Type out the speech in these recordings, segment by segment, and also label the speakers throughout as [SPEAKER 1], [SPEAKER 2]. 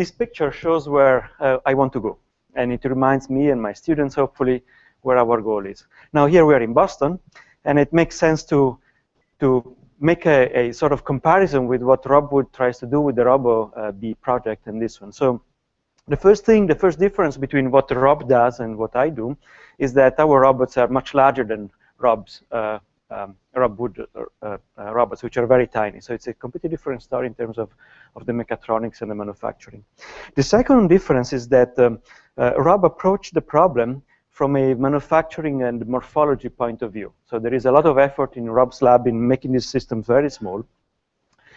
[SPEAKER 1] this picture shows where uh, I want to go. And it reminds me and my students, hopefully, where our goal is. Now, here we are in Boston, and it makes sense to, to make a, a sort of comparison with what Rob Wood tries to do with the Robo uh, Bee project and this one. So the first thing, the first difference between what Rob does and what I do is that our robots are much larger than Rob's uh, um, Wood uh, uh, robots, which are very tiny. So it's a completely different story in terms of, of the mechatronics and the manufacturing. The second difference is that um, uh, Rob approached the problem from a manufacturing and morphology point of view. So there is a lot of effort in Rob's lab in making these systems very small.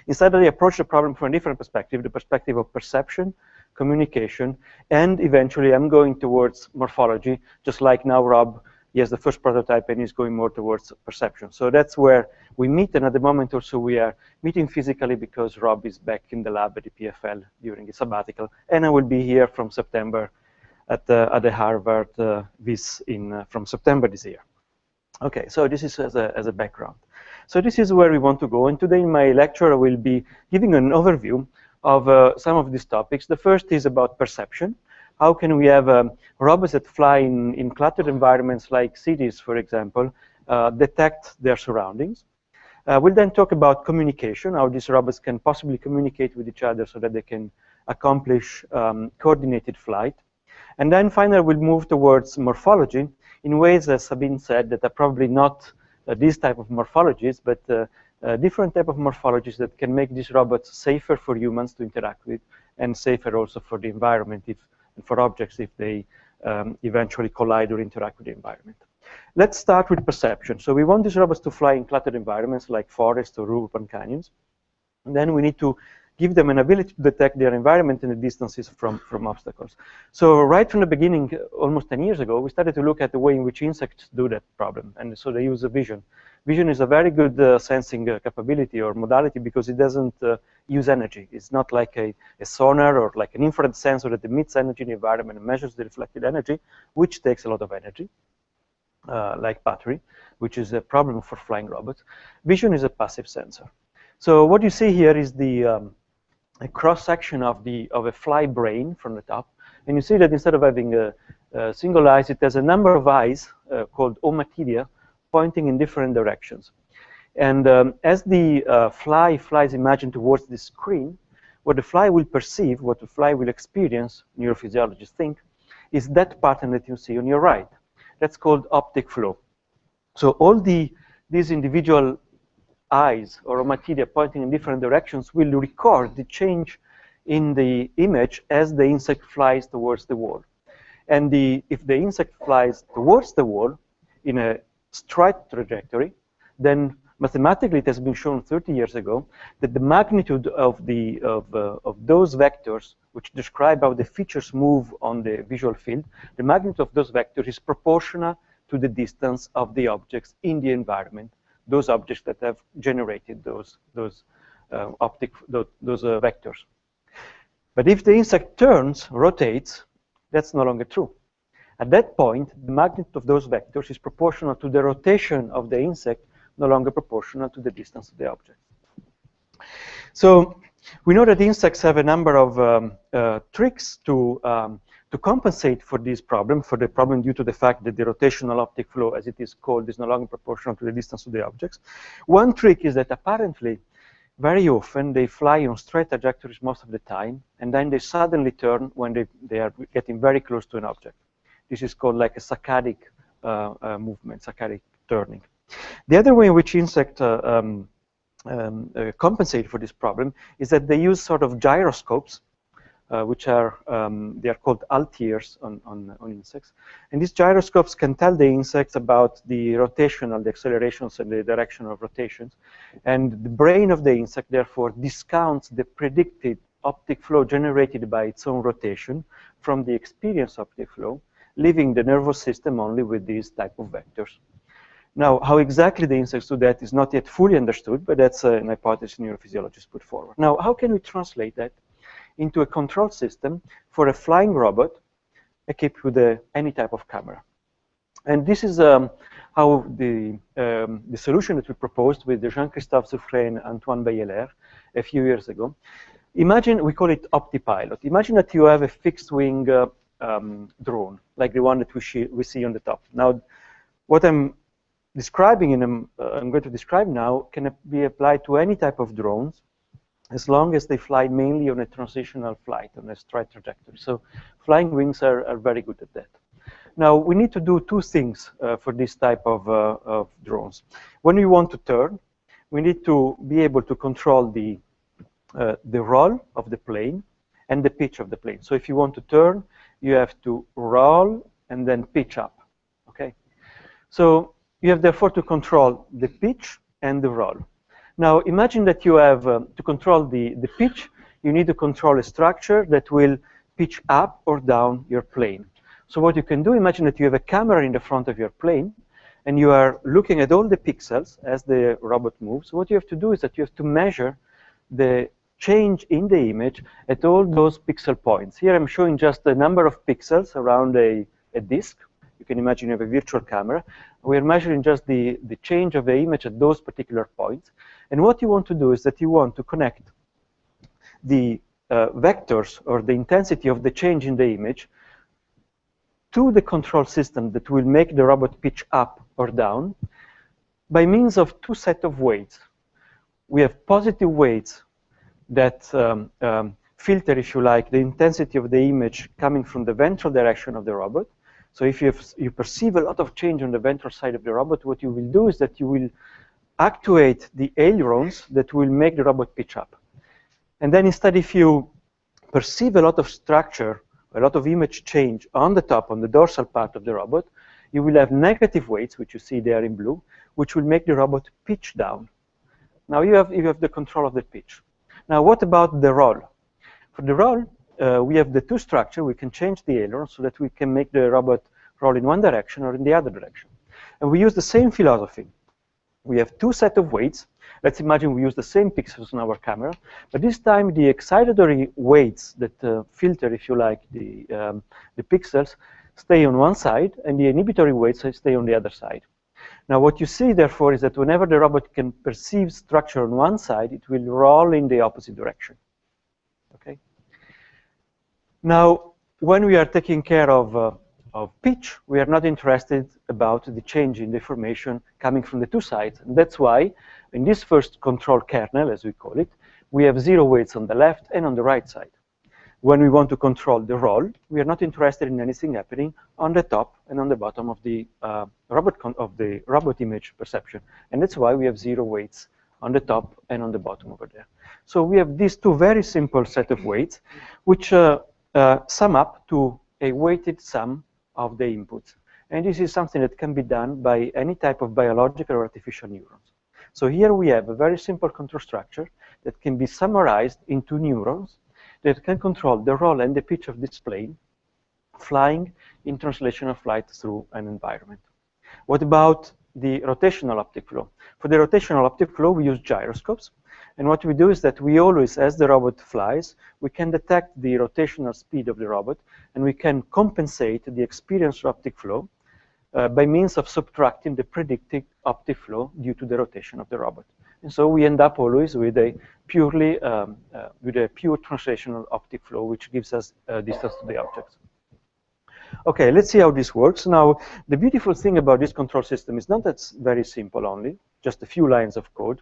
[SPEAKER 1] Instead, they approach the problem from a different perspective, the perspective of perception, communication, and eventually I'm going towards morphology, just like now Rob, has the first prototype and he's going more towards perception. So that's where we meet, and at the moment also we are meeting physically because Rob is back in the lab at the EPFL during his sabbatical, and I will be here from September at the, at the Harvard uh, Wyss in, uh, from September this year. Okay, so this is as a, as a background. So this is where we want to go, and today in my lecture I will be giving an overview of uh, some of these topics. The first is about perception. How can we have um, robots that fly in, in cluttered environments like cities, for example, uh, detect their surroundings? Uh, we'll then talk about communication, how these robots can possibly communicate with each other so that they can accomplish um, coordinated flight. And then finally, we'll move towards morphology in ways, as Sabine said, that are probably not uh, these type of morphologies, but uh, uh, different type of morphologies that can make these robots safer for humans to interact with and safer also for the environment if, and for objects if they um, eventually collide or interact with the environment. Let's start with perception. So we want these robots to fly in cluttered environments like forests or urban canyons. And then we need to give them an ability to detect their environment and the distances from, from obstacles. So right from the beginning, almost 10 years ago, we started to look at the way in which insects do that problem. And so they use a vision. Vision is a very good uh, sensing uh, capability or modality because it doesn't uh, use energy. It's not like a, a, sonar or like an infrared sensor that emits energy in the environment and measures the reflected energy, which takes a lot of energy, uh, like battery, which is a problem for flying robots. Vision is a passive sensor. So what you see here is the um, a cross section of the of a fly brain from the top, and you see that instead of having a, a single eyes, it has a number of eyes uh, called ommatidia pointing in different directions. And um, as the uh, fly flies imagine towards the screen, what the fly will perceive, what the fly will experience, neurophysiologists think, is that pattern that you see on your right. That's called optic flow. So all the these individual eyes or ommatidia pointing in different directions will record the change in the image as the insect flies towards the wall. And the, if the insect flies towards the wall in a straight trajectory, then mathematically it has been shown 30 years ago that the magnitude of, the, of, uh, of those vectors which describe how the features move on the visual field, the magnitude of those vectors is proportional to the distance of the objects in the environment those objects that have generated those those uh, optic those, those uh, vectors. But if the insect turns, rotates, that's no longer true. At that point, the magnitude of those vectors is proportional to the rotation of the insect, no longer proportional to the distance of the object. So we know that insects have a number of um, uh, tricks to um, to compensate for this problem, for the problem due to the fact that the rotational optic flow, as it is called, is no longer proportional to the distance of the objects. One trick is that apparently, very often, they fly on straight trajectories most of the time, and then they suddenly turn when they, they are getting very close to an object. This is called like a saccadic uh, uh, movement, saccadic turning. The other way in which insects uh, um, um, compensate for this problem is that they use sort of gyroscopes uh, which are um, they are called halteres on, on, on insects. And these gyroscopes can tell the insects about the rotational, the accelerations and the direction of rotations. And the brain of the insect, therefore, discounts the predicted optic flow generated by its own rotation from the experienced optic flow, leaving the nervous system only with these type of vectors. Now, how exactly the insects do that is not yet fully understood, but that's an hypothesis neurophysiologists put forward. Now, how can we translate that into a control system for a flying robot equipped with a, any type of camera. And this is um, how the, um, the solution that we proposed with Jean-Christophe Zufferey and Antoine Beyeler a few years ago. imagine, we call it OptiPilot. Imagine that you have a fixed wing uh, um, drone, like the one that we, we see on the top. Now, what I'm describing and uh, I'm going to describe now can be applied to any type of drones as long as they fly mainly on a transitional flight, on a straight trajectory. So flying wings are, are very good at that. Now, we need to do two things uh, for this type of, uh, of, drones. When we want to turn, we need to be able to control the, uh, the roll of the plane and the pitch of the plane. So if you want to turn, you have to roll and then pitch up, okay? So you have therefore to control the pitch and the roll. Now imagine that you have, um, to control the, the pitch, you need to control a structure that will pitch up or down your plane. So what you can do, imagine that you have a camera in the front of your plane, and you are looking at all the pixels as the robot moves. What you have to do is that you have to measure the change in the image at all those pixel points. Here I'm showing just the number of pixels around a, a disk. You can imagine you have a virtual camera. We're measuring just the, the change of the image at those particular points. And what you want to do is that you want to connect the uh, vectors or the intensity of the change in the image to the control system that will make the robot pitch up or down by means of two set of weights. We have positive weights that um, um, filter, if you like, the intensity of the image coming from the ventral direction of the robot. So if you, have, you perceive a lot of change on the ventral side of the robot, what you will do is that you will actuate the ailerons that will make the robot pitch up. And then instead, if you perceive a lot of structure a lot of image change on the top, on the dorsal part of the robot, you will have negative weights, which you see there in blue, which will make the robot pitch down. Now you have, you have the control of the pitch. Now what about the roll? For the roll, uh, we have the two structure. We can change the aileron so that we can make the robot roll in one direction or in the other direction. And we use the same philosophy. We have two set of weights Let's imagine we use the same pixels on our camera, but this time the excitatory weights that uh, filter, if you like, the, um, the pixels stay on one side, and the inhibitory weights stay on the other side. Now what you see, therefore, is that whenever the robot can perceive structure on one side, it will roll in the opposite direction. Okay. Now, when we are taking care of uh, of pitch, we are not interested about the change in the coming from the two sides. And that's why in this first control kernel, as we call it, we have zero weights on the left and on the right side. When we want to control the roll, we are not interested in anything happening on the top and on the bottom of the uh, robot of the robot image perception. And that's why we have zero weights on the top and on the bottom over there. So we have these two very simple set of weights, which uh, uh, sum up to a weighted sum of the inputs. And this is something that can be done by any type of biological or artificial neurons. So here we have a very simple control structure that can be summarized into neurons that can control the roll and the pitch of this plane flying in translational flight through an environment. What about the rotational optic flow? For the rotational optic flow, we use gyroscopes. And what we do is that we always, as the robot flies, we can detect the rotational speed of the robot, and we can compensate the experienced optic flow uh, by means of subtracting the predicted optic flow due to the rotation of the robot. And so we end up always with a purely um, uh, with a pure translational optic flow, which gives us uh, distance to the objects. Okay, let's see how this works. Now, the beautiful thing about this control system is not that it's very simple only, just a few lines of code,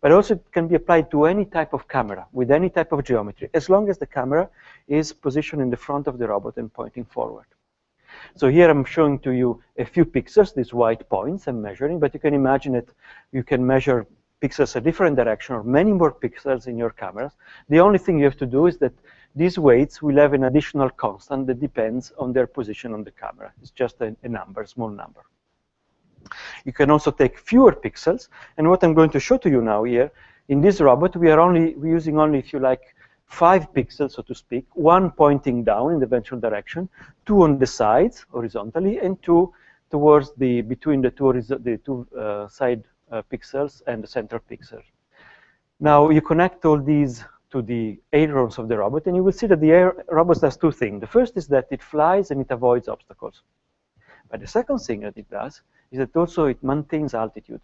[SPEAKER 1] but also it can be applied to any type of camera with any type of geometry, as long as the camera is positioned in the front of the robot and pointing forward. So here I'm showing to you a few pixels, these white points I'm measuring, but you can imagine it, you can measure pixels a different direction or many more pixels in your cameras. The only thing you have to do is that these weights will have an additional constant that depends on their position on the camera. It's just a, a number, small number. You can also take fewer pixels, and what I'm going to show to you now here, in this robot, we are only using only, if you like, five pixels, so to speak, one pointing down in the ventral direction, two on the sides horizontally, and two towards the between the two the two uh, side Uh, pixels and the center pixel. Now you connect all these to the ailerons of the robot, and you will see that the air robot does two things. The first is that it flies and it avoids obstacles. But the second thing that it does is that also it maintains altitude.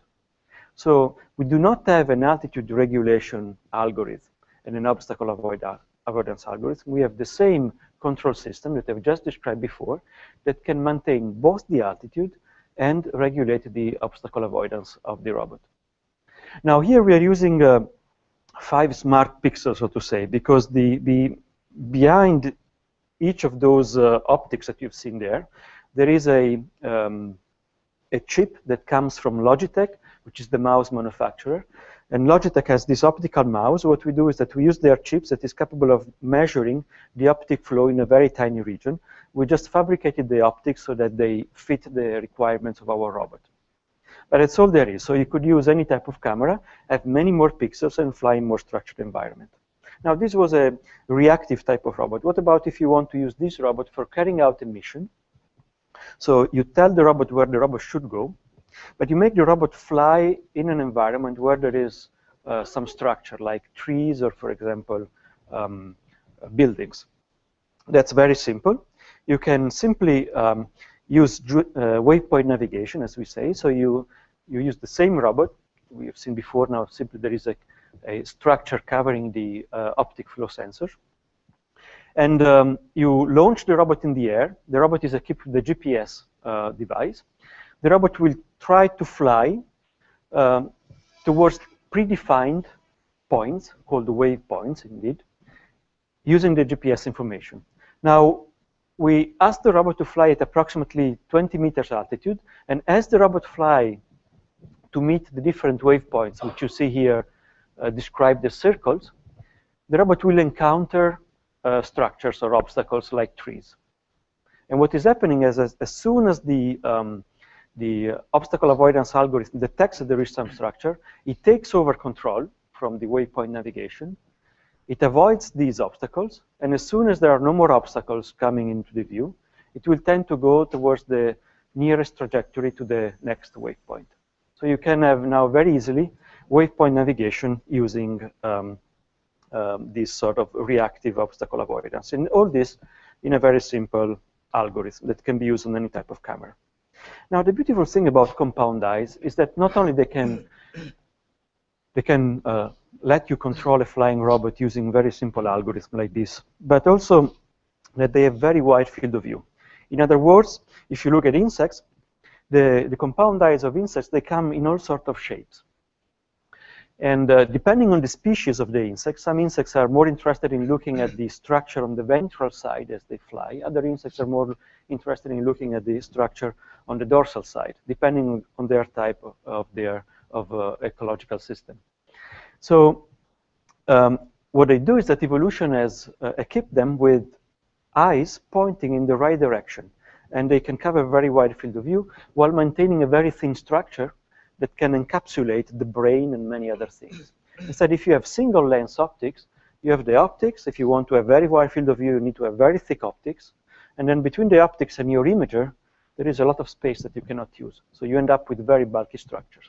[SPEAKER 1] So we do not have an altitude regulation algorithm and an obstacle avoidance algorithm, we have the same control system that I've just described before that can maintain both the altitude and regulate the obstacle avoidance of the robot. Now here we are using uh, five smart pixels, so to say, because the, the behind each of those uh, optics that you've seen there, there is a, um, a chip that comes from Logitech, which is the mouse manufacturer. And Logitech has this optical mouse. What we do is that we use their chips that is capable of measuring the optic flow in a very tiny region. We just fabricated the optics so that they fit the requirements of our robot. But that's all there is. So you could use any type of camera, have many more pixels, and fly in more structured environment. Now, this was a reactive type of robot. What about if you want to use this robot for carrying out a mission? So you tell the robot where the robot should go, but you make the robot fly in an environment where there is uh, some structure, like trees or, for example, um, buildings. That's very simple. You can simply um, use uh, waypoint navigation, as we say. So you, you use the same robot. We have seen before now, simply there is a, a structure covering the uh, optic flow sensor. And um, you launch the robot in the air. The robot is equipped with the GPS uh, device. The robot will try to fly um, towards predefined points, called waypoints indeed, using the GPS information. Now, we ask the robot to fly at approximately 20 meters altitude, and as the robot fly to meet the different waypoints, which you see here uh, described as circles, the robot will encounter uh, structures or obstacles like trees. And what is happening is as, as soon as the, um, the obstacle avoidance algorithm detects that there is some structure, it takes over control from the waypoint navigation, it avoids these obstacles, and as soon as there are no more obstacles coming into the view, it will tend to go towards the nearest trajectory to the next waypoint. So you can have now very easily waypoint navigation using um, um, this sort of reactive obstacle avoidance. And all this in a very simple algorithm that can be used on any type of camera. Now, the beautiful thing about compound eyes is that not only they can they can uh, let you control a flying robot using very simple algorithms like this, but also that they have very wide field of view. In other words, if you look at insects, the, the compound eyes of insects, they come in all sorts of shapes. And uh, depending on the species of the insect, some insects are more interested in looking at the structure on the ventral side as they fly. Other insects are more interested in looking at the structure on the dorsal side, depending on their type of, of their of uh, ecological system. So um, what they do is that evolution has uh, equipped them with eyes pointing in the right direction. And they can cover a very wide field of view while maintaining a very thin structure that can encapsulate the brain and many other things. Instead, if you have single lens optics, you have the optics. If you want to have a very wide field of view, you need to have very thick optics. And then between the optics and your imager, there is a lot of space that you cannot use. So you end up with very bulky structures.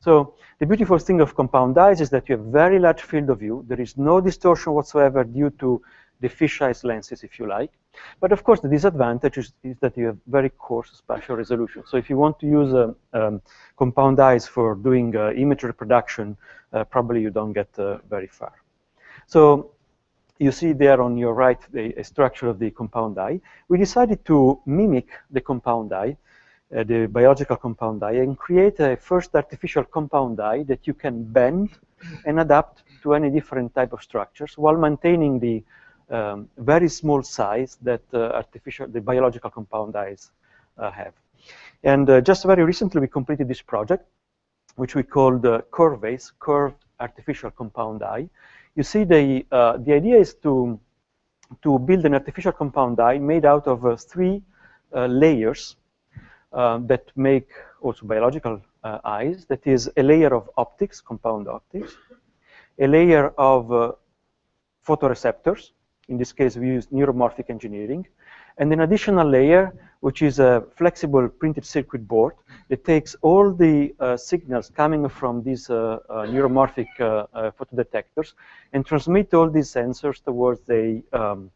[SPEAKER 1] So the beautiful thing of compound eyes is that you have very large field of view. There is no distortion whatsoever due to the fisheye lenses, if you like. But of course, the disadvantage is, is, that you have very coarse spatial resolution. So if you want to use uh, um, compound eyes for doing uh, image reproduction, uh, probably you don't get uh, very far. So you see there on your right the structure of the compound eye. We decided to mimic the compound eye uh, the biological compound eye and create a first artificial compound eye that you can bend and adapt to any different type of structures while maintaining the um, very small size that uh, artificial, the biological compound eyes uh, have. And uh, just very recently we completed this project, which we called uh, CurvAce, Curved Artificial Compound Eye. You see, the, uh, the idea is to, to build an artificial compound eye made out of three layers um, that make also biological uh, eyes. That is a layer of optics, compound optics, a layer of uh, photoreceptors. In this case, we use neuromorphic engineering, and an additional layer, which is a flexible printed circuit board that takes all the uh, signals coming from these uh, uh, neuromorphic uh, photodetectors and transmit all these sensors towards a um,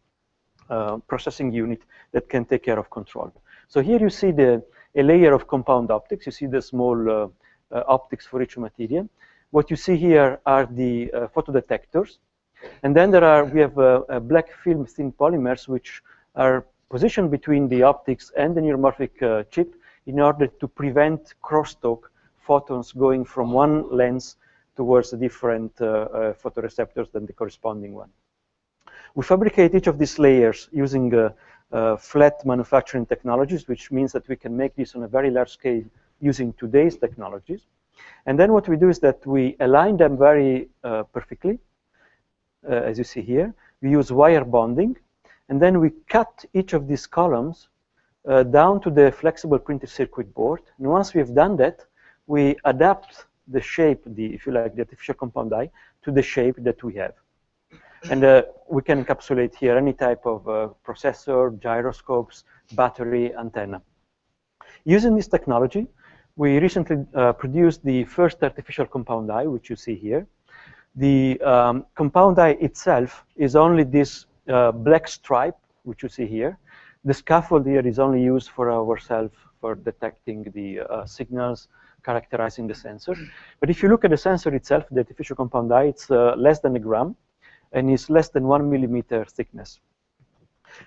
[SPEAKER 1] processing unit that can take care of control. So here you see the a layer of compound optics. You see the small uh, uh, optics for each material. What you see here are the uh, photodetectors. And then there are, we have black film thin polymers, which are positioned between the optics and the neuromorphic chip in order to prevent crosstalk photons going from one lens towards a different uh, uh, photoreceptors than the corresponding one. We fabricate each of these layers using uh, uh, flat manufacturing technologies, which means that we can make this on a very large scale using today's technologies. And then what we do is that we align them very uh, perfectly, uh, as you see here. We use wire bonding, and then we cut each of these columns uh, down to the flexible printed circuit board. And once we've done that, we adapt the shape, the if you like, the artificial compound eye, to the shape that we have. And uh, we can encapsulate here any type of uh, processor, gyroscopes, battery, antenna. Using this technology, we recently uh, produced the first artificial compound eye, which you see here. The um, compound eye itself is only this uh, black stripe, which you see here. The scaffold here is only used for ourselves for detecting the uh, signals, characterizing the sensor. But if you look at the sensor itself, the artificial compound eye, it's uh, less than a gram, and is less than one millimeter thickness.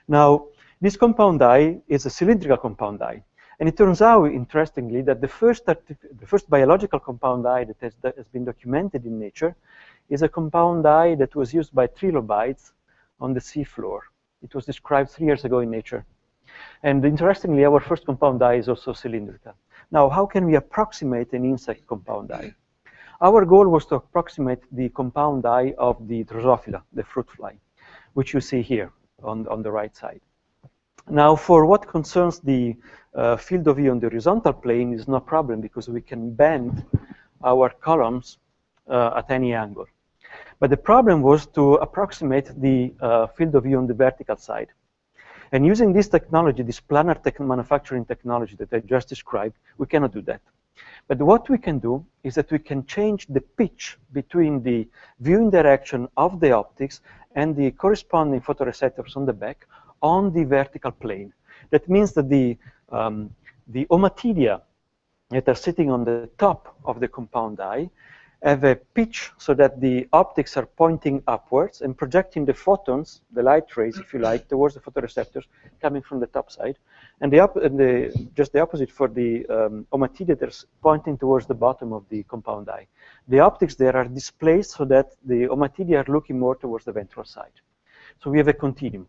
[SPEAKER 1] Now, this compound eye is a cylindrical compound eye. And it turns out, interestingly, that the first, the first biological compound eye that has, that has, been documented in nature is a compound eye that was used by trilobites on the seafloor. It was described three years ago in Nature. And interestingly, our first compound eye is also cylindrical. Now, how can we approximate an insect compound eye? Our goal was to approximate the compound eye of the Drosophila, the fruit fly, which you see here on, on the right side. Now, for what concerns the uh, field of view on the horizontal plane is no problem because we can bend our columns uh, at any angle. But the problem was to approximate the uh, field of view on the vertical side. And using this technology, this planar tech manufacturing technology that I just described, we cannot do that. But what we can do is that we can change the pitch between the viewing direction of the optics and the corresponding photoreceptors on the back on the vertical plane. That means that the, um, the ommatidia that are sitting on the top of the compound eye have a pitch so that the optics are pointing upwards and projecting the photons, the light rays, if you like, towards the photoreceptors coming from the top side. And the, and the just the opposite for the um, they're pointing towards the bottom of the compound eye. The optics there are displaced so that the ommatidia are looking more towards the ventral side. So we have a continuum.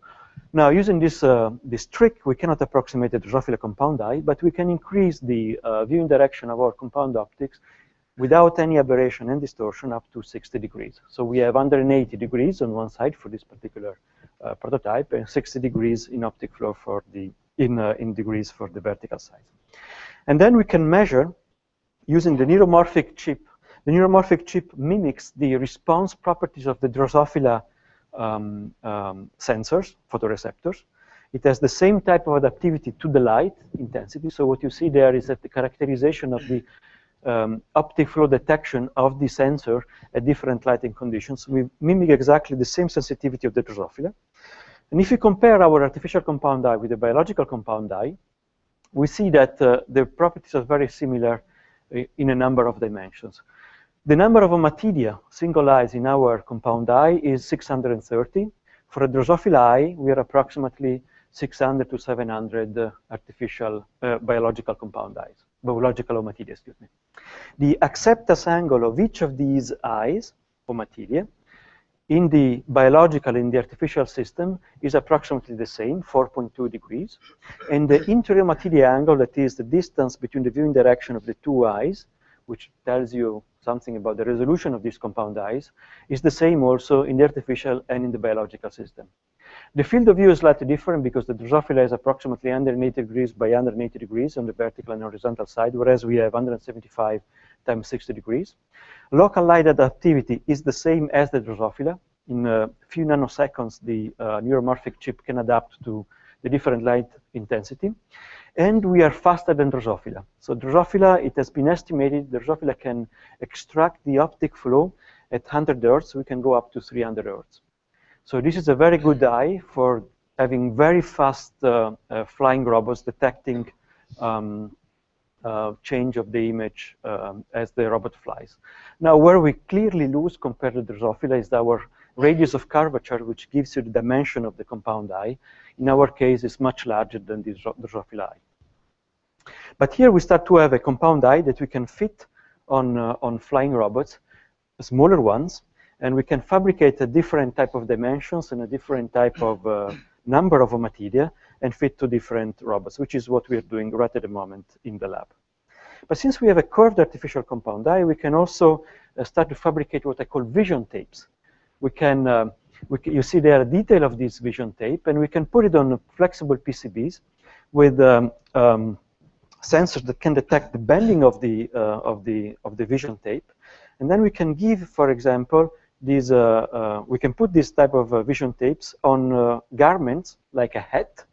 [SPEAKER 1] Now, using this, uh, this trick, we cannot approximate the Drosophila compound eye, but we can increase the uh, viewing direction of our compound optics without any aberration and distortion up to 60 degrees. So we have 180 degrees on one side for this particular uh, prototype and 60 degrees in optic flow for the, in, uh, in degrees for the vertical side. And then we can measure using the neuromorphic chip. The neuromorphic chip mimics the response properties of the Drosophila um, um, sensors, photoreceptors. It has the same type of adaptivity to the light intensity. So what you see there is that the characterization of the um, optic flow detection of the sensor at different lighting conditions. We mimic exactly the same sensitivity of the Drosophila. And if you compare our artificial compound eye with the biological compound eye, we see that uh, the properties are very similar uh, in a number of dimensions. The number of ommatidia, single eyes in our compound eye is 630. For a Drosophila eye, we are approximately 600 to 700 uh, artificial uh, biological compound eyes, biological ommatidia, excuse me. The acceptance angle of each of these eyes, ommatidia, in the biological, in the artificial system, is approximately the same, 4.2 degrees. And the interommatidia angle, that is the distance between the viewing direction of the two eyes, which tells you something about the resolution of these compound eyes, is the same also in the artificial and in the biological system. The field of view is slightly different because the Drosophila is approximately 180 degrees by 180 degrees on the vertical and horizontal side, whereas we have 175 times 60 degrees. Local light adaptivity is the same as the Drosophila. In a few nanoseconds, the uh, neuromorphic chip can adapt to the different light intensity and we are faster than Drosophila. So Drosophila, it has been estimated, Drosophila can extract the optic flow at 100 hertz. We can go up to 300 hertz. So this is a very good eye for having very fast uh, uh, flying robots detecting um, uh, change of the image um, as the robot flies. Now, where we clearly lose compared to Drosophila is our radius of curvature, which gives you the dimension of the compound eye. In our case, it's much larger than the Drosophila eye. But here we start to have a compound eye that we can fit on, uh, on flying robots, smaller ones, and we can fabricate a different type of dimensions and a different type of uh, number of ommatidia and fit to different robots, which is what we're doing right at the moment in the lab. But since we have a curved artificial compound eye, we can also uh, start to fabricate what I call vision tapes. We can, uh, we you see there a detail of this vision tape, and we can put it on flexible PCBs with um, um, sensors that can detect the bending of the uh, of the of the vision tape, and then we can give, for example, these uh, uh, we can put this type of uh, vision tapes on garments like a hat,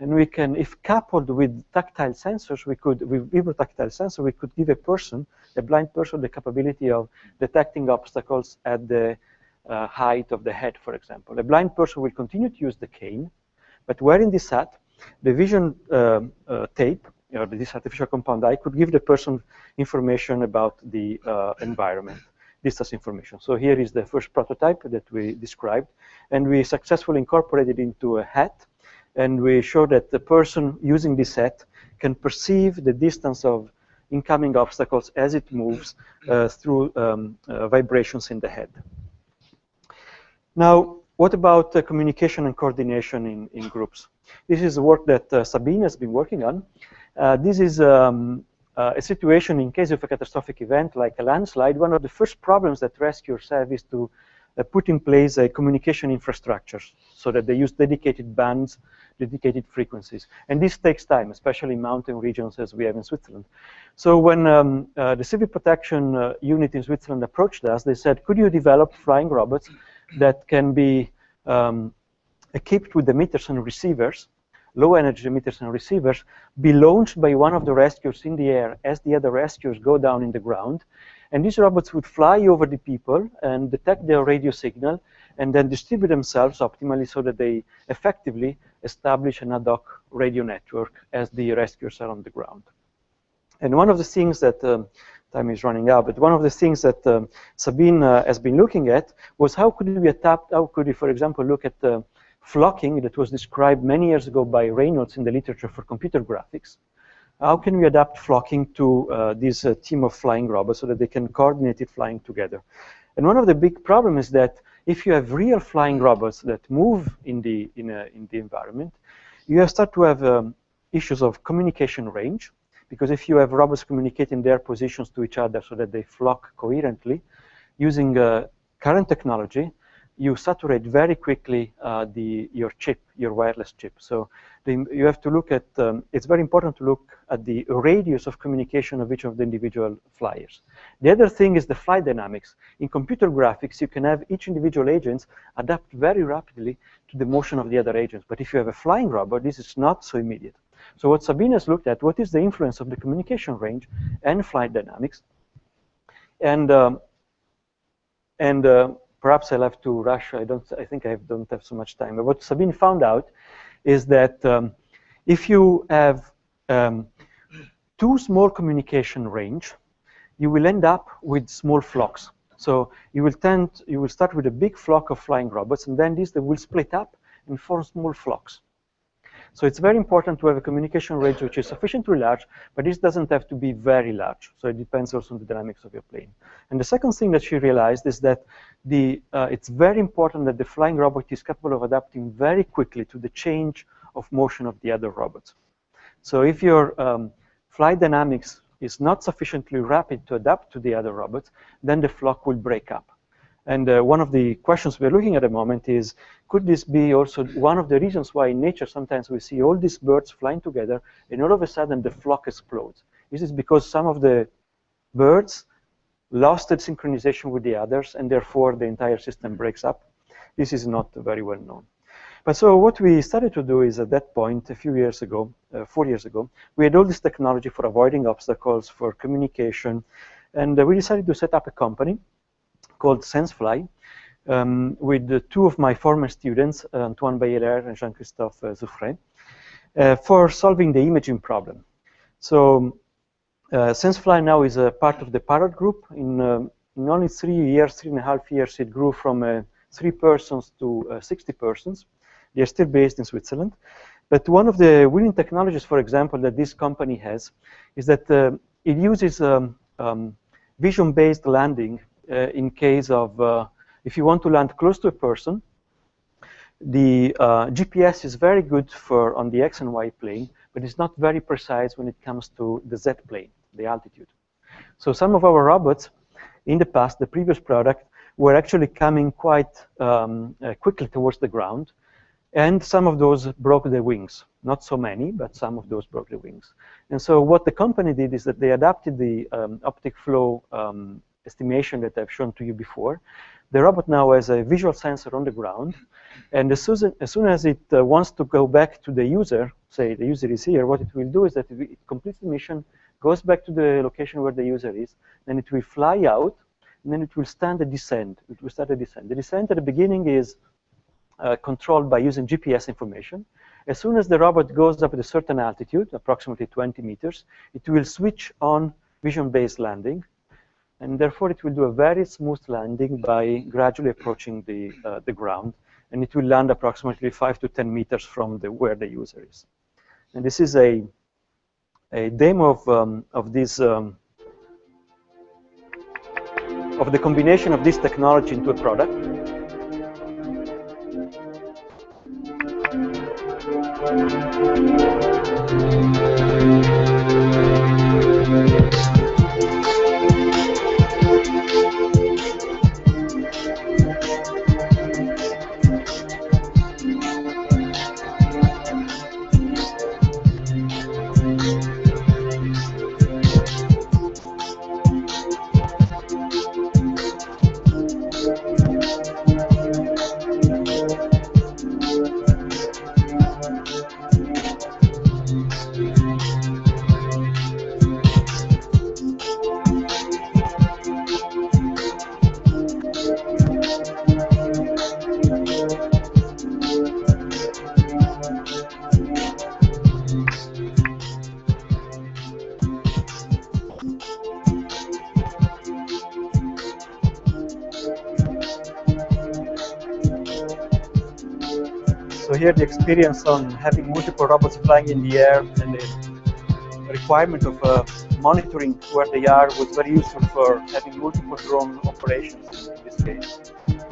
[SPEAKER 1] and we can, if coupled with tactile sensors, we could with vibrotactile sensor, we could give a person, a blind person, the capability of detecting obstacles at the uh, height of the head, for example. A blind person will continue to use the cane, but wearing this hat, the vision uh, uh, tape or this artificial compound eye could give the person information about the environment distance information. So here is the first prototype that we described, and we successfully incorporated into a hat, and we show that the person using this hat can perceive the distance of incoming obstacles as it moves uh, through um, uh, vibrations in the head. Now, what about uh, communication and coordination in, in groups? This is work that uh, Sabine has been working on. Uh, this is um, uh, a situation in case of a catastrophic event like a landslide, one of the first problems that rescuers have is to put in place a communication infrastructure so that they use dedicated bands, dedicated frequencies. And this takes time, especially in mountain regions as we have in Switzerland. So when um, uh, the civil protection uh, unit in Switzerland approached us, they said, could you develop flying robots that can be um, equipped with emitters and receivers low energy emitters and receivers be launched by one of the rescuers in the air as the other rescuers go down in the ground. And these robots would fly over the people and detect their radio signal and then distribute themselves optimally so that they effectively establish an ad hoc radio network as the rescuers are on the ground. And one of the things that, um, time is running out, but one of the things that um, Sabine uh, has been looking at was how could we adapt, how could we, for example, look at uh, flocking that was described many years ago by Reynolds in the literature for computer graphics. How can we adapt flocking to uh, this uh, team of flying robots so that they can coordinate it flying together? And one of the big problems is that if you have real flying robots that move in the, in, a, in the environment, you start to have um, issues of communication range, because if you have robots communicating their positions to each other so that they flock coherently, using uh, current technology, you saturate very quickly uh, the, your chip, your wireless chip. So the, you have to look at, um, it's very important to look at the radius of communication of each of the individual flyers. The other thing is the flight dynamics. In computer graphics, you can have each individual agent adapt very rapidly to the motion of the other agents. But if you have a flying robot, this is not so immediate. So what Sabine has looked at, what is the influence of the communication range and flight dynamics? And, um, and uh, perhaps I'll have to rush. I don't. I think I don't have so much time. But what Sabine found out is that um, if you have um, too small communication range, you will end up with small flocks. So you will tend, you will start with a big flock of flying robots, and then these they will split up and form small flocks. So it's very important to have a communication range which is sufficiently large, but this doesn't have to be very large. So it depends also on the dynamics of your plane. And the second thing that she realized is that the, uh, it's very important that the flying robot is capable of adapting very quickly to the change of motion of the other robots. So if your um, flight dynamics is not sufficiently rapid to adapt to the other robots, then the flock will break up. And uh, one of the questions we're looking at at the moment is, could this be also one of the reasons why in nature sometimes we see all these birds flying together and all of a sudden the flock explodes? Is this because some of the birds lost its synchronization with the others and therefore the entire system breaks up? This is not very well known. But so what we started to do is at that point, a few years ago, uh, four years ago, we had all this technology for avoiding obstacles, for communication, and uh, we decided to set up a company called SenseFly um, with two of my former students, uh, Antoine Beyeler and Jean-Christophe uh, Zufferey, uh, for solving the imaging problem. So uh, SenseFly now is a part of the Parrot Group. In, um, in only three years, three and a half years, it grew from a three persons to uh, 60 persons. They're still based in Switzerland. But one of the winning technologies, for example, that this company has is that uh, it uses um, um, vision-based landing uh, in case of, uh, if you want to land close to a person, the uh, GPS is very good for on the X and Y plane, but it's not very precise when it comes to the Z plane, the altitude. So some of our robots in the past, the previous product, were actually coming quite um, uh, quickly towards the ground. And some of those broke the wings. Not so many, but some of those broke the wings. And so what the company did is that they adapted the um, optic flow um, estimation that I've shown to you before. The robot now has a visual sensor on the ground. And as soon as, soon as it uh, wants to go back to the user, say the user is here, what it will do is that it completes the mission, goes back to the location where the user is, then it will fly out, and then it will stand a descent. It will start a descent. The descent at the beginning is uh, controlled by using GPS information. As soon as the robot goes up at a certain altitude, approximately 20 meters, it will switch on vision-based landing, and therefore it will do a very smooth landing by gradually approaching the, uh, the ground, and it will land approximately 5 to 10 meters from the, where the user is. And this is a, a demo of, um, of this um, of the combination of this technology into a product. Here the experience on having multiple robots flying in the air and the requirement of uh, monitoring where they are was very useful for having multiple drone operations in this case,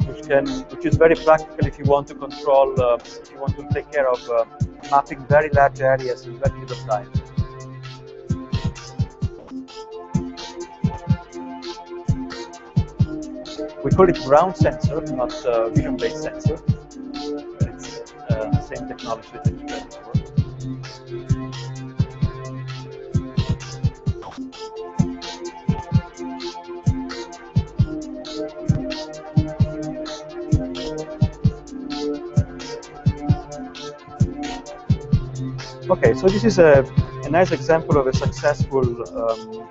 [SPEAKER 1] which can, which is very practical if you want to control, uh, if you want to take care of uh, mapping very large areas in very little time. We call it ground sensor, not uh, vision-based sensor It's the same technology that you had Okay, so this is a, a nice example of a successful um,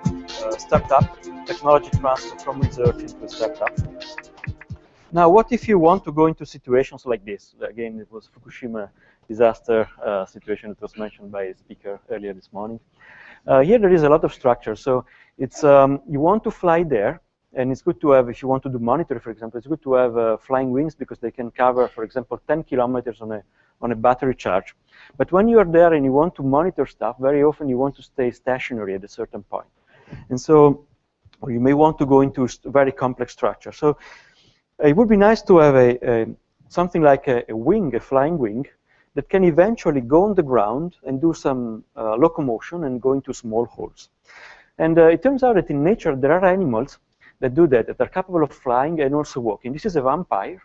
[SPEAKER 1] uh, startup, technology transfer from research into a startup. Now, what if you want to go into situations like this? Again, it was Fukushima disaster uh, situation that was mentioned by a speaker earlier this morning. Uh, here there is a lot of structure. So it's um, you want to fly there, and it's good to have, if you want to do monitoring, for example, it's good to have uh, flying wings because they can cover, for example, 10 kilometers on a, on a battery charge. But when you are there and you want to monitor stuff, very often you want to stay stationary at a certain point. And so or you may want to go into a very complex structure. So it would be nice to have a, a something like a, a, wing, a flying wing, that can eventually go on the ground and do some uh, locomotion and go into small holes. And uh, it turns out that in nature there are animals that do that, that are capable of flying and also walking. This is a vampire.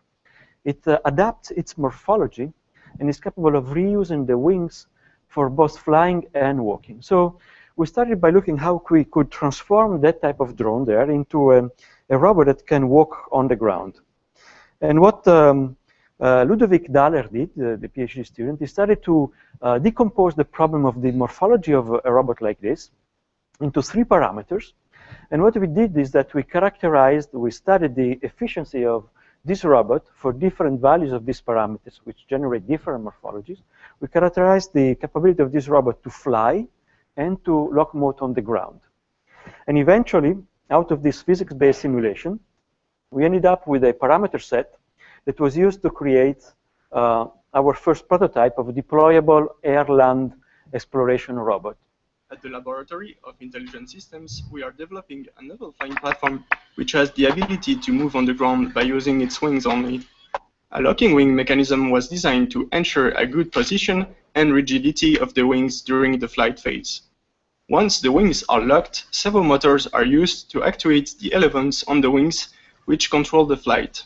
[SPEAKER 1] It uh, adapts its morphology and is capable of reusing the wings for both flying and walking. So we started by looking how we could transform that type of drone there into a, a robot that can walk on the ground. And what um, uh, Ludovic Daler did, uh, the PhD student, he started to uh, decompose the problem of the morphology of a, a robot like this into three parameters. And what we did is that we characterized, we studied the efficiency of this robot for different values of these parameters, which generate different morphologies. We characterized the capability of this robot to fly and to locomote on the ground. And eventually, out of this physics-based simulation, we ended up with a parameter set that was used to create uh, our first prototype of a deployable air-land exploration robot.
[SPEAKER 2] At the Laboratory of Intelligent Systems, we are developing a novel flying platform which has the ability to move on the ground by using its wings only. A locking wing mechanism was designed to ensure a good position and rigidity of the wings during the flight phase. Once the wings are locked, several motors are used to actuate the elements on the wings which control the flight.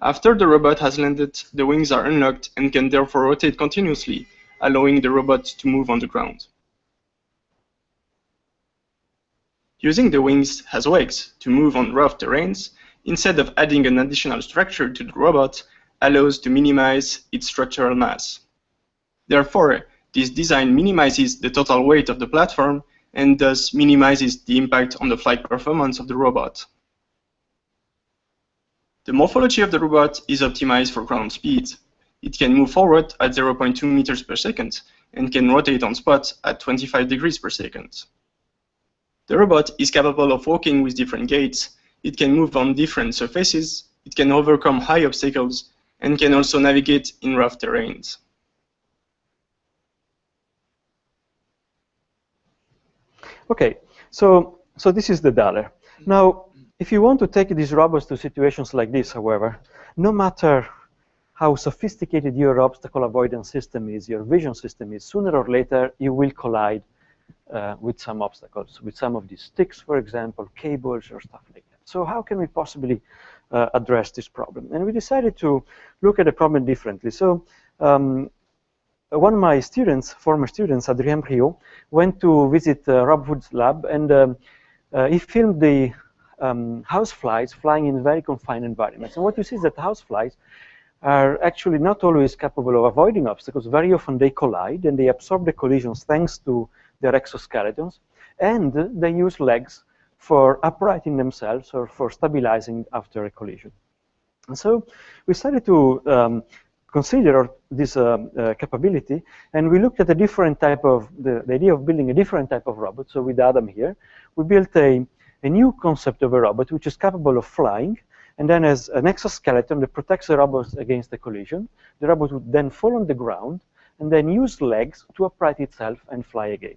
[SPEAKER 2] After the robot has landed, the wings are unlocked and can therefore rotate continuously, allowing the robot to move on the ground. Using the wings as legs to move on rough terrains, instead of adding an additional structure to the robot, allows to minimize its structural mass. Therefore, this design minimizes the total weight of the platform and thus minimizes the impact on the flight performance of the robot. The morphology of the robot is optimized for ground speed. It can move forward at 0.2 meters per second and can rotate on spot at 25 degrees per second. The robot is capable of walking with different gaits, it can move on different surfaces, it can overcome high obstacles, and can also navigate in rough terrains.
[SPEAKER 1] Okay, so so this is the Daler. Now, if you want to take these robots to situations like this, however, no matter how sophisticated your obstacle avoidance system is, your vision system is, sooner or later you will collide uh, with some obstacles, with some of these sticks, for example, cables or stuff like that. So how can we possibly uh, address this problem. And we decided to look at the problem differently. So um, one of my students, former students, Adrien Briod, went to visit uh, Rob Wood's lab, and um, uh, he filmed the um, houseflies flying in very confined environments. And what you see is that houseflies are actually not always capable of avoiding obstacles. Very often they collide, and they absorb the collisions thanks to their exoskeletons, and they use legs for uprighting themselves or for stabilizing after a collision. And so we started to um, consider this uh, uh, capability, and we looked at a different type of, the, the, idea of building a different type of robot. So with Adam here, we built a, a new concept of a robot which is capable of flying, and then as an exoskeleton that protects the robot against the collision. The robot would then fall on the ground, and then use legs to upright itself and fly again.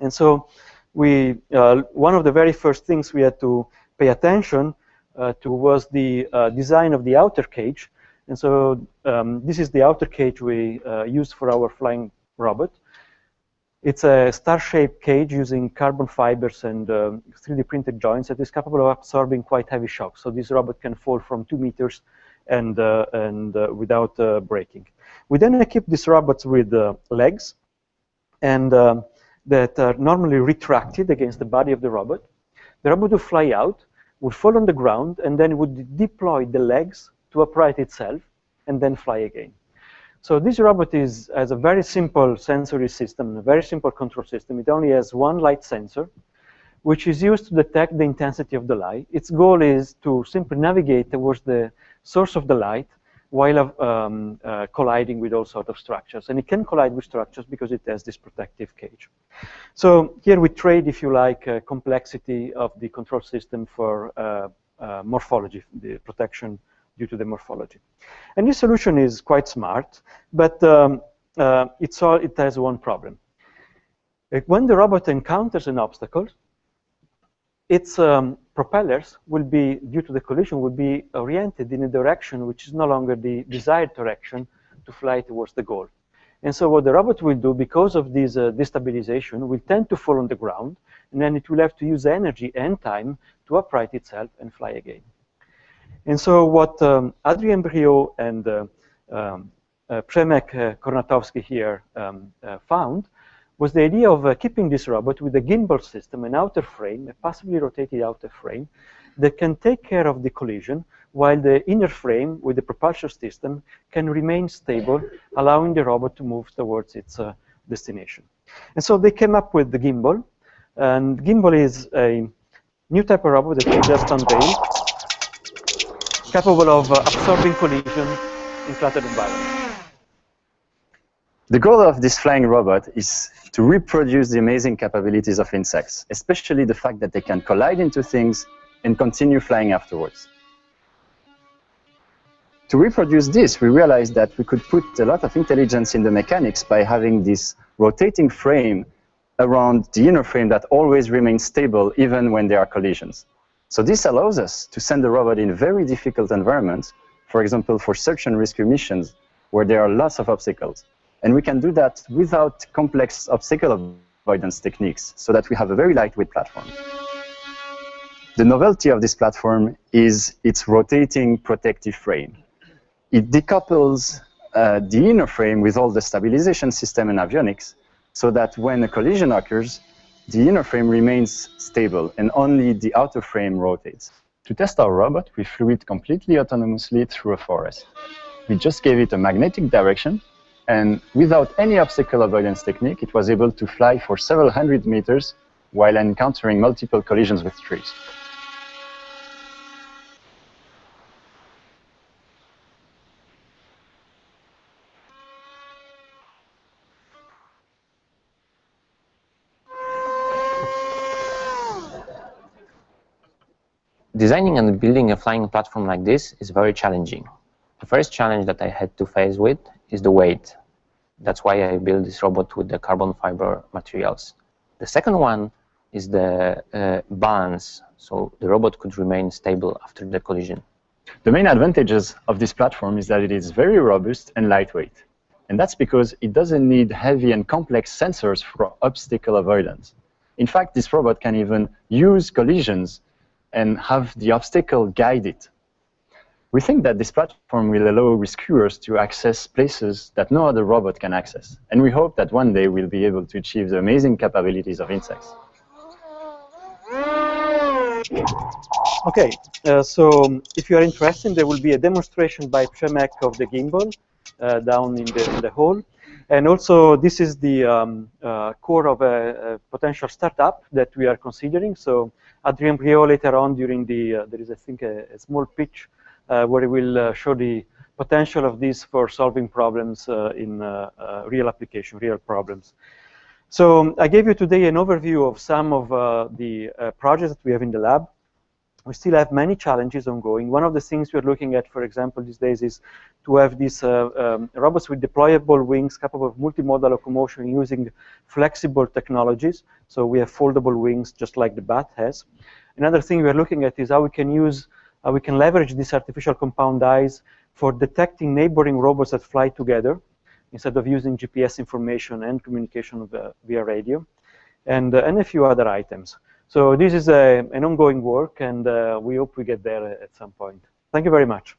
[SPEAKER 1] And so we uh, one of the very first things we had to pay attention uh, to was the uh, design of the outer cage. And so um, this is the outer cage we used for our flying robot. It's a star-shaped cage using carbon fibers and uh, 3D printed joints that is capable of absorbing quite heavy shocks. So this robot can fall from two meters and, uh, and uh, without breaking. We then equip this robot with legs and um, that are normally retracted against the body of the robot. The robot would fly out, would fall on the ground, and then would deploy the legs to upright itself, and then fly again. So this robot is, has a very simple sensory system, a very simple control system. It only has one light sensor, which is used to detect the intensity of the light. Its goal is to simply navigate towards the source of the light while um, uh, colliding with all sorts of structures. And it can collide with structures because it has this protective cage. So here we trade, if you like, uh, complexity of the control system for uh, uh morphology, the protection due to the morphology. And this solution is quite smart, but um, uh, it's all, it has one problem. When the robot encounters an obstacle, its um, propellers will be, due to the collision, will be oriented in a direction which is no longer the desired direction to fly towards the goal. And so what the robot will do, because of this uh, destabilization, will tend to fall on the ground, and then it will have to use energy and time to upright itself and fly again. And so what um, Adrien Briod and uh, um, uh, uh, Kornatowski here um, uh, found was the idea of uh, keeping this robot with a gimbal system, an outer frame, a passively rotated outer frame, that can take care of the collision, while the inner frame with the propulsion system can remain stable, allowing the robot to move towards its uh, destination. And so they came up with the gimbal, and GimBall is a new type of robot that we just unveiled, capable of uh, absorbing collision in flattened environments.
[SPEAKER 3] The goal of this flying robot is to reproduce the amazing capabilities of insects, especially the fact that they can collide into things and continue flying afterwards. to reproduce this, we realized that we could put a lot of intelligence in the mechanics by having this rotating frame around the inner frame that always remains stable even when there are collisions. So this allows us to send the robot in very difficult environments, for example, for search and rescue missions, where there are lots of obstacles. And we can do that without complex obstacle avoidance techniques, so that we have a very lightweight platform. The novelty of this platform is its rotating protective frame. It decouples uh, the inner frame with all the stabilization system and avionics, so that when a collision occurs, the inner frame remains stable and only the outer frame rotates. To test our robot, we flew it completely autonomously through a forest. We just gave it a magnetic direction, and without any obstacle avoidance technique, it was able to fly for several hundred meters while encountering multiple collisions with trees.
[SPEAKER 4] Designing and building a flying platform like this is very challenging. The first challenge that I had to face with is the weight. That's why I built this robot with the carbon fiber materials. The second one is the uh, balance, so the robot could remain stable after the collision.
[SPEAKER 3] The main advantages of this platform is that it is very robust and lightweight. And that's because it doesn't need heavy and complex sensors for obstacle avoidance. In fact, this robot can even use collisions and have the obstacle guide it. We think that this platform will allow rescuers to access places that no other robot can access. And we hope that one day we'll be able to achieve the amazing capabilities of insects.
[SPEAKER 1] Okay, uh, so if you are interested, there will be a demonstration by Przemek of the gimbal uh, down in the, in the hall. And also, this is the um, uh, core of a, a, potential startup that we are considering. So Adrien Briod later on during the, uh, there is, I think, a, a small pitch where he will uh, show the potential of this for solving problems uh, in uh, real application, real problems. So um, I gave you today an overview of some of the projects that we have in the lab we still have many challenges ongoing. One of the things we're looking at, for example, these days is to have these uh, um, robots with deployable wings capable of multimodal locomotion using flexible technologies. So we have foldable wings just like the bat has. Another thing we're looking at is how we can use, how we can leverage these artificial compound eyes for detecting neighboring robots that fly together instead of using GPS information and communication via, via radio, and, uh, and a few other items. So this is a, an ongoing work, and uh, we hope we get there at some point. Thank you very much.